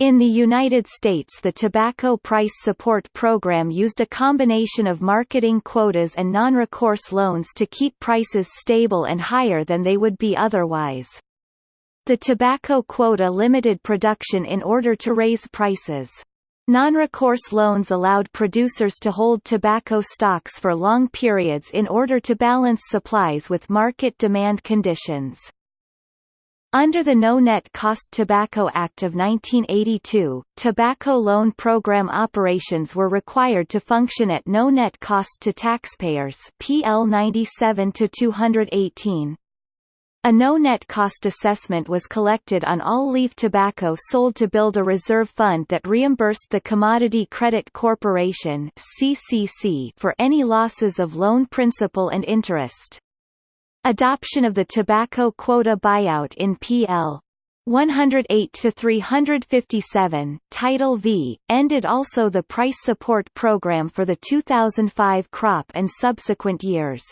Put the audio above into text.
In the United States the Tobacco Price Support Program used a combination of marketing quotas and non-recourse loans to keep prices stable and higher than they would be otherwise. The tobacco quota limited production in order to raise prices. Non-recourse loans allowed producers to hold tobacco stocks for long periods in order to balance supplies with market demand conditions. Under the No Net Cost Tobacco Act of 1982, tobacco loan program operations were required to function at no net cost to taxpayers PL 97-218. A no-net cost assessment was collected on all leaf tobacco sold to build a reserve fund that reimbursed the Commodity Credit Corporation (CCC) for any losses of loan principal and interest. Adoption of the tobacco quota buyout in PL 108 to 357 Title V ended also the price support program for the 2005 crop and subsequent years